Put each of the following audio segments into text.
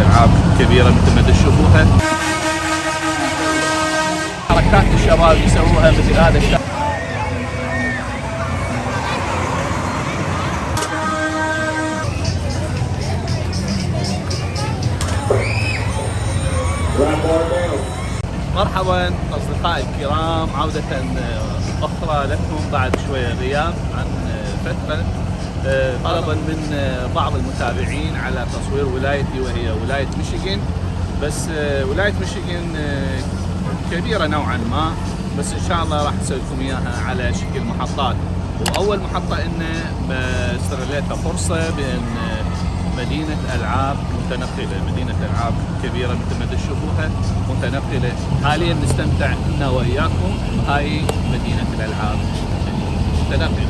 العاب كبيره مثل ما تشوفوها حركات الشباب يسووها مثل هذا الشاب مرحبا أصدقائي الكرام. عودة أخرى لكم بعد شوية غياب عن فترة. طلبا من آه، بعض المتابعين على تصوير ولايتي وهي ولاية ميشيغان. بس آه، ولاية ميشيغان آه، كبيرة نوعا ما بس إن شاء الله راح نسوي لكم إياها على شكل محطات. وأول محطة ان استغليتها فرصه بان مدينة ألعاب متنقلة. مدينة ألعاب كبيرة مثل ما تشوفوها متنقلة. حاليا نستمتع إنا وإياكم. هاي مدينة الألعاب متنقله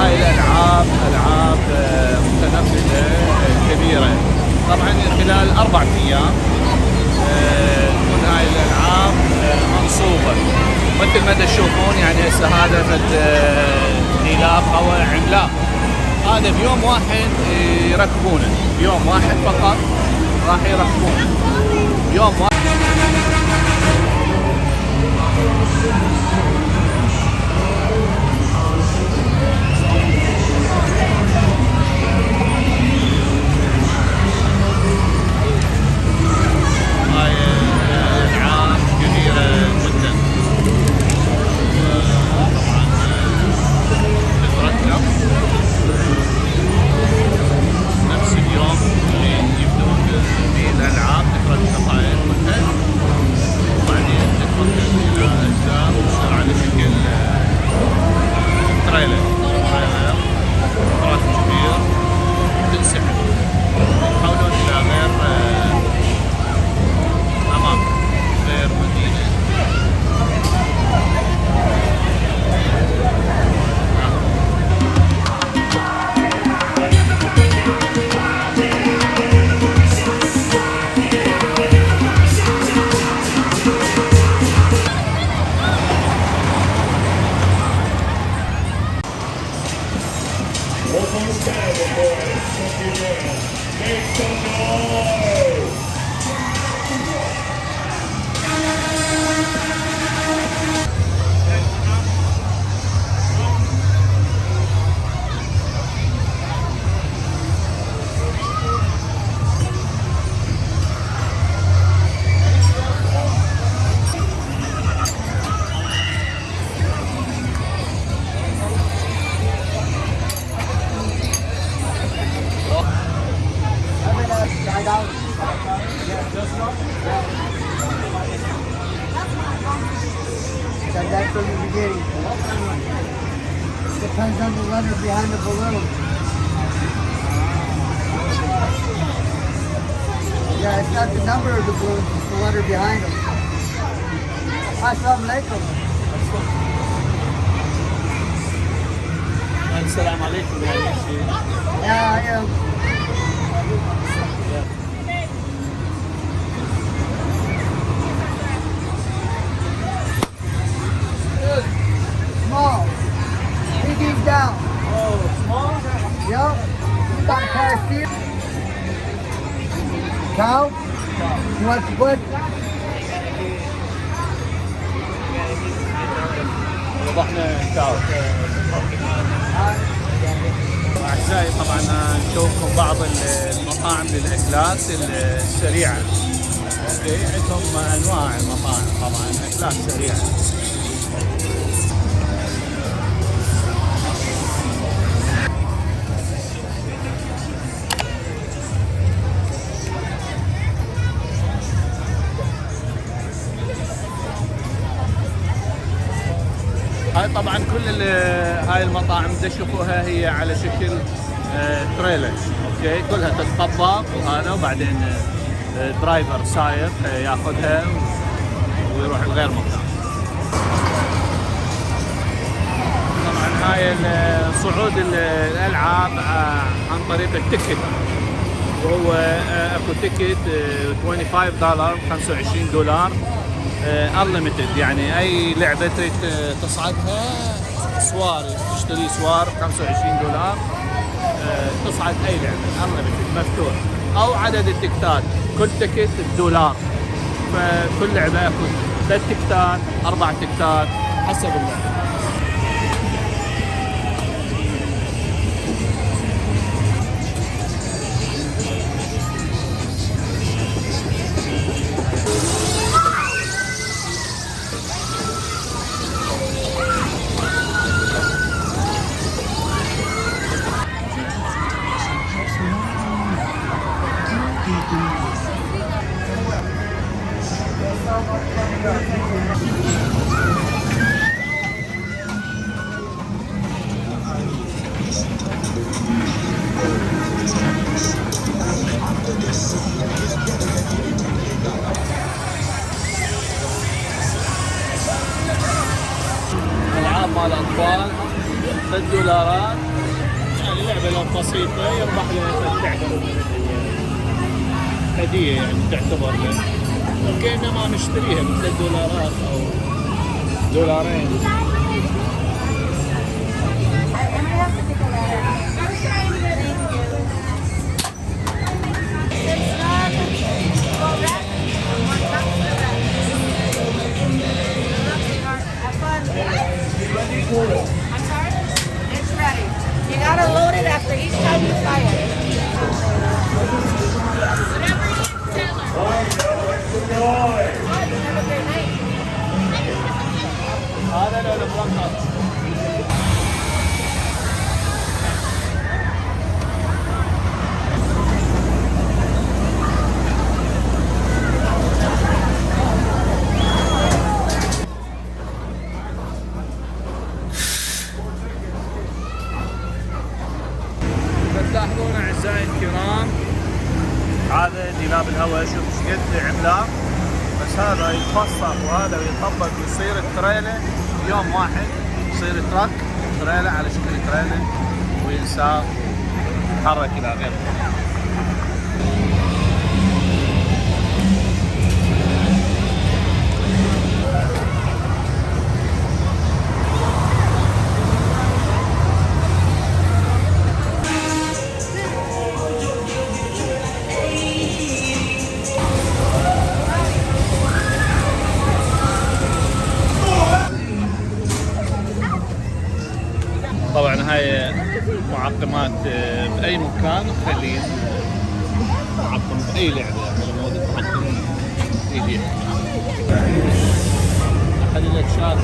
هاي الألعاب ألعاب آه، متنقله آه، كبيرة. طبعا خلال أربع أيام آه، تكون هاي الألعاب منصوبة. مثل ما تشوفون يعني هسه هذا فد غلاف أو عملاق. هذا بيوم واحد يركبونه. بيوم واحد فقط راح يركبونه. يوم واحد Make some find out. Yeah, just. Said that from the beginning. Depends on the letter behind the balloon. Yeah, it's not the number of the balloon, it's the letter behind them. Assalamu alaikum. Assalamu alaikum. Yeah, I am. اعزائي طبعا نشوفكم بعض المطاعم للأكلات السريعة. أوكي عندهم أنواع المطاعم طبعا أكلات سريعة. هاي المطاعم تشوفوها هي على شكل آه، trailer. okay؟ كلها تتطبق وهذا وبعدين آه، driver سايق آه، ياخذها ويروح لغير مكان طبعا هاي صعود ال- الألعاب عن طريق ال ticket. وهو أكو ticket آه، 25 دولار 25 دولار unlimited يعني أي لعبة تريد تصعدها سوار تشتري سوار ب 25 دولار آه، تصعد أي لعبة unlimited مفتوح. أو عدد التكتات كل ticket بدولار. فكل لعبة اكو ثلاث تكتات أربع تكتات حسب اللعبة. العاب مال أطفال 3 دولارات يعني لعبه لو بسيطة يربح له تعتبر هدية يعني تعتبر. له كانما نشتريها 3 دولارات أو دولارين. قد عملاق بس هذا يتفصل وهذا يطبق ويصير التريلة يوم واحد. يصير تراك تريلة على شكل تريلة وينساق يتحرك إلى غير طبعا هاي معقمات آه، بأي مكان خليل. معقم بأي لعبة يعني موجود أحد الاشياء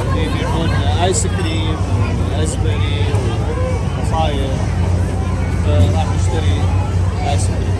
اللي يبيعون آيس كريم وازبري وعصاير فراح نشتري آيس كريم.